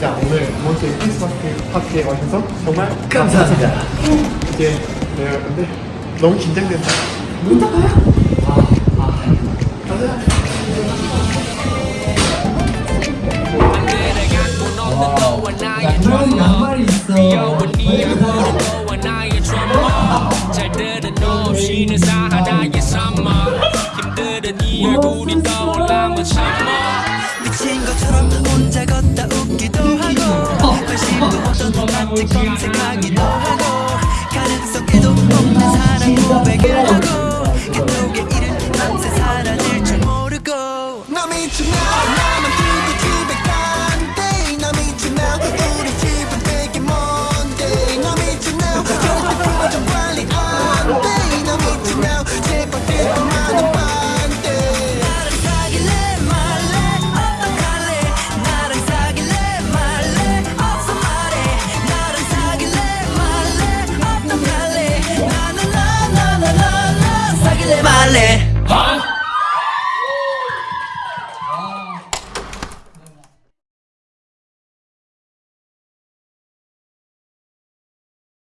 자 오늘 이번 주에 크리스마스 파티에 와주셔서 정말 감사합니다. 감사합니다. 이제 내려가는데 너무 긴장된다. 이따 봐요. 아, 아. 와우. 양말이 있어. 와, 언제 검색하기 도 하고 가능성에도 없는 사랑 고백을 하고 그 누구의 이른 밤새 사라질 줄 모르고. 너 미쳤나 darle